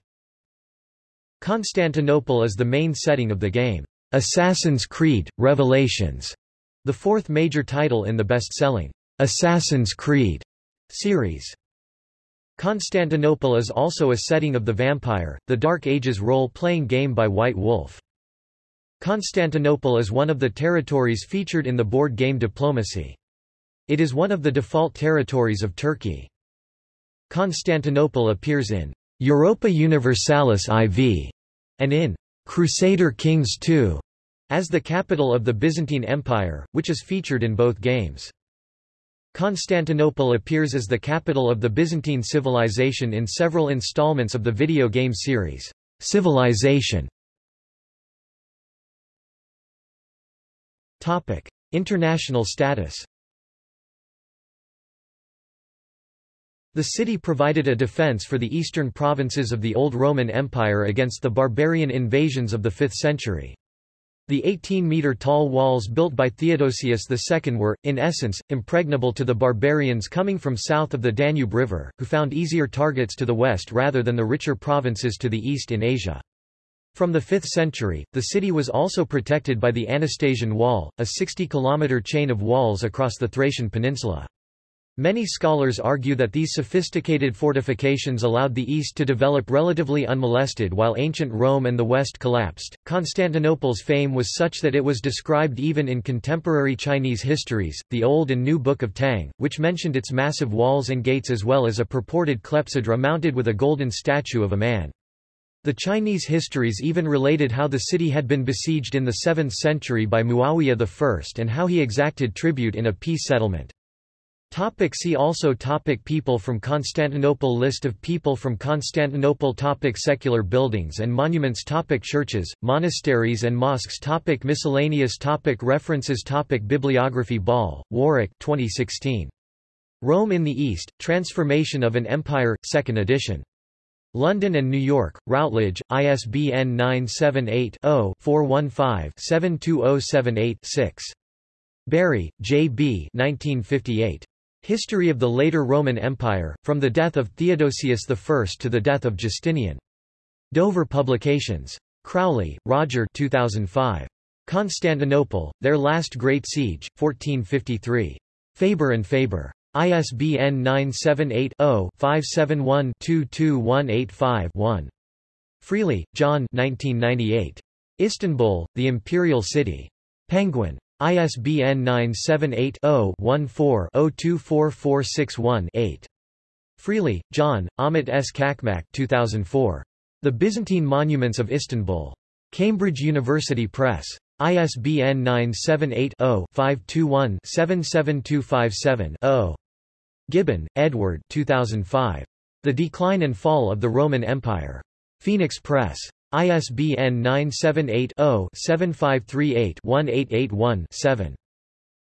Constantinople is the main setting of the game, Assassin's Creed, Revelations, the fourth major title in the best-selling Assassin's Creed series. Constantinople is also a setting of The Vampire, the Dark Ages role-playing game by White Wolf. Constantinople is one of the territories featured in the board game Diplomacy. It is one of the default territories of Turkey. Constantinople appears in Europa Universalis IV and in Crusader Kings II as the capital of the Byzantine Empire, which is featured in both games. Constantinople appears as the capital of the Byzantine civilization in several installments of the video game series, Civilization. Topic: International status. The city provided a defense for the eastern provinces of the Old Roman Empire against the barbarian invasions of the 5th century. The 18-metre-tall walls built by Theodosius II were, in essence, impregnable to the barbarians coming from south of the Danube River, who found easier targets to the west rather than the richer provinces to the east in Asia. From the 5th century, the city was also protected by the Anastasian Wall, a 60-kilometre chain of walls across the Thracian peninsula. Many scholars argue that these sophisticated fortifications allowed the East to develop relatively unmolested while ancient Rome and the West collapsed. Constantinople's fame was such that it was described even in contemporary Chinese histories, the Old and New Book of Tang, which mentioned its massive walls and gates as well as a purported clepsydra mounted with a golden statue of a man. The Chinese histories even related how the city had been besieged in the 7th century by Muawiyah I and how he exacted tribute in a peace settlement. Topic see also topic People from Constantinople List of people from Constantinople topic Secular buildings and monuments topic Churches, monasteries and mosques topic Miscellaneous topic References topic Bibliography Ball, Warwick 2016. Rome in the East, Transformation of an Empire, 2nd edition. London and New York, Routledge, ISBN 978-0-415-72078-6. Bury, J. B. 1958. History of the Later Roman Empire, from the death of Theodosius I to the death of Justinian. Dover Publications. Crowley, Roger 2005. Constantinople, Their Last Great Siege, 1453. Faber and Faber. ISBN 978-0-571-22185-1. Freely, John 1998. Istanbul, The Imperial City. Penguin. ISBN 978-0-14-024461-8. Freely, John, Ahmet S. Çakmak 2004. The Byzantine Monuments of Istanbul. Cambridge University Press. ISBN 978-0-521-77257-0. Gibbon, Edward 2005. The Decline and Fall of the Roman Empire. Phoenix Press. ISBN 978-0-7538-1881-7.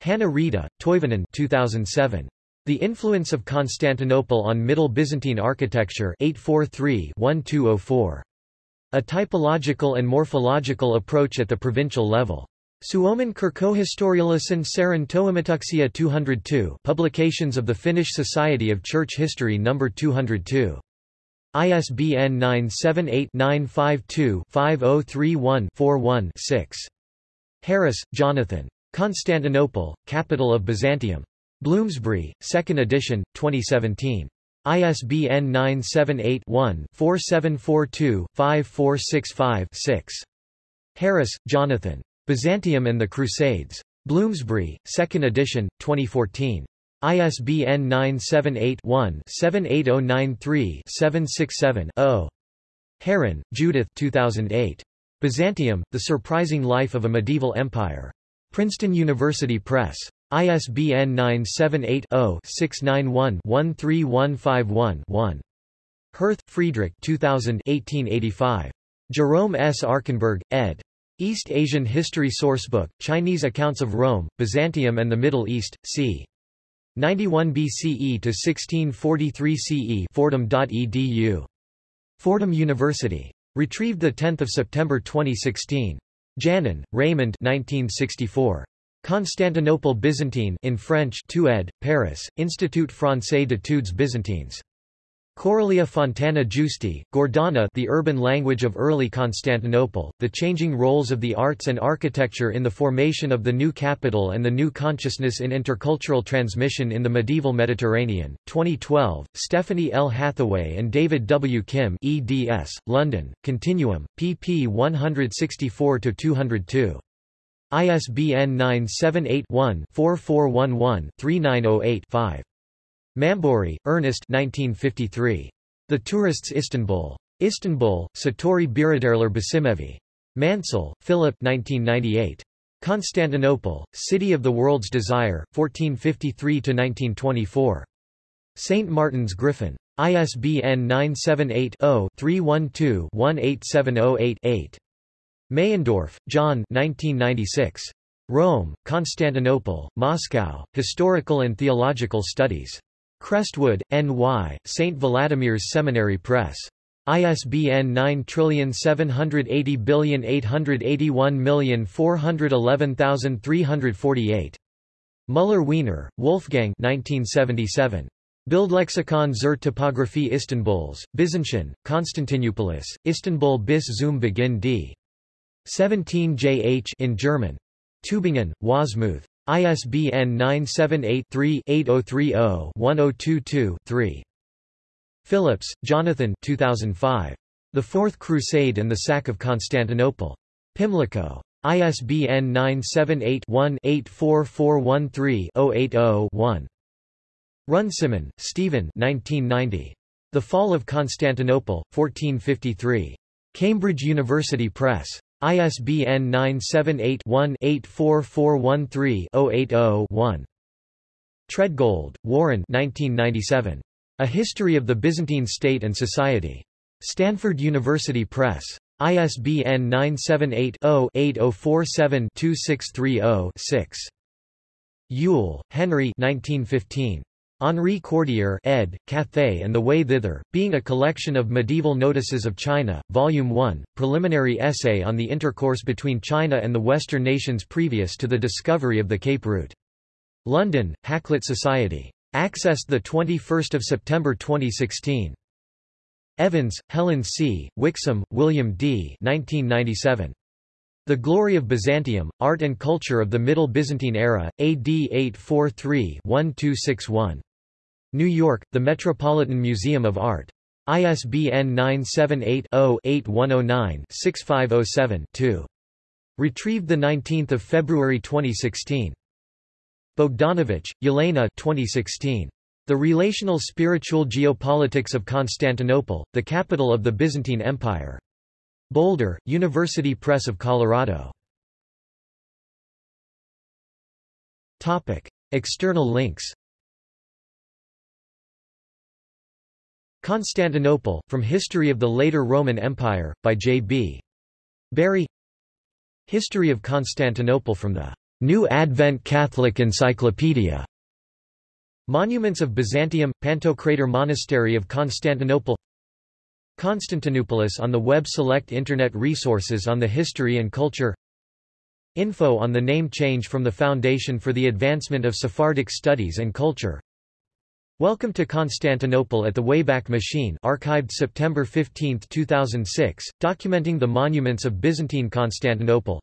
Hanna Rita, Toivonen 2007. The influence of Constantinople on Middle Byzantine architecture 843-1204. A typological and morphological approach at the provincial level. Suomen kirkkohistoriallisen Seuran Toimituksia 202 Publications of the Finnish Society of Church History No. 202. ISBN 978-952-5031-41-6. Harris, Jonathan. Constantinople, Capital of Byzantium. Bloomsbury, 2nd edition, 2017. ISBN 978-1-4742-5465-6. Harris, Jonathan. Byzantium and the Crusades. Bloomsbury, 2nd edition, 2014. ISBN 978-1-78093-767-0. Herrin, Judith 2008. Byzantium, The Surprising Life of a Medieval Empire. Princeton University Press. ISBN 978-0-691-13151-1. Hirth, Friedrich 2000 1885. Jerome S. Arkenberg, ed. East Asian History Sourcebook, Chinese Accounts of Rome, Byzantium and the Middle East, c. 91 BCE to 1643 CE Fordham.edu. Fordham University. Retrieved 10 September 2016. Janin, Raymond 1964. Constantinople Byzantine in French 2 ed., Paris, Institut Français d'études byzantines. Correlia Fontana Giusti, Gordana The Urban Language of Early Constantinople, The Changing Roles of the Arts and Architecture in the Formation of the New Capital and the New Consciousness in Intercultural Transmission in the Medieval Mediterranean, 2012, Stephanie L. Hathaway and David W. Kim eds, London, Continuum, pp 164-202. ISBN 978-1-4411-3908-5. Mambouri, Ernest 1953. The Tourists Istanbul. Istanbul, Satori Biraderler Basimevi. Mansell, Philip 1998. Constantinople, City of the World's Desire, 1453–1924. St. Martin's Griffin. ISBN 978-0-312-18708-8. Meyendorff, John 1996. Rome, Constantinople, Moscow, Historical and Theological Studies. Crestwood, N.Y., St. Vladimir's Seminary Press. ISBN 9780881411348. Müller-Wiener, Wolfgang 1977. Bildlexikon zur Topographie Istanbuls, Byzantine, Konstantinopoulos, Istanbul bis zum Beginn d. 17 jh in German. Tübingen, Wasmuth. ISBN 978-3-8030-1022-3. Phillips, Jonathan 2005. The Fourth Crusade and the Sack of Constantinople. Pimlico. ISBN 978-1-84413-080-1. Runciman, Stephen 1990. The Fall of Constantinople, 1453. Cambridge University Press. ISBN 978-1-84413-080-1. Treadgold, Warren 1997. A History of the Byzantine State and Society. Stanford University Press. ISBN 978-0-8047-2630-6. Yule, Henry 1915. Henri Cordier ed., Cathay and the Way Thither, being a collection of medieval notices of China, Volume 1, preliminary essay on the intercourse between China and the Western nations previous to the discovery of the Cape route. London, Hakluyt Society. Accessed 21 September 2016. Evans, Helen C., Wixom, William D. 1997. The Glory of Byzantium, Art and Culture of the Middle Byzantine Era, AD 843-1261. New York, The Metropolitan Museum of Art. ISBN 978-0-8109-6507-2. Retrieved 19 February 2016. Bogdanovich, Yelena 2016. The Relational Spiritual Geopolitics of Constantinople, the capital of the Byzantine Empire. Boulder, University Press of Colorado. External links Constantinople, From History of the Later Roman Empire, by J.B. Bury History of Constantinople from the New Advent Catholic Encyclopedia. Monuments of Byzantium – Pantocrator Monastery of Constantinople. Constantinopolis on the web Select Internet resources on the history and culture. Info on the name change from the Foundation for the Advancement of Sephardic Studies and Culture Welcome to Constantinople at the Wayback Machine archived September 15, 2006, documenting the monuments of Byzantine Constantinople.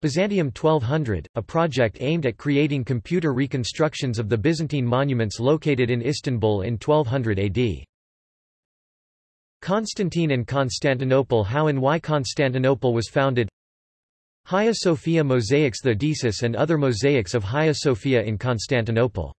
Byzantium 1200, a project aimed at creating computer reconstructions of the Byzantine monuments located in Istanbul in 1200 AD. Constantine and Constantinople How and why Constantinople was founded. Hagia Sophia mosaics The Deësis and other mosaics of Hagia Sophia in Constantinople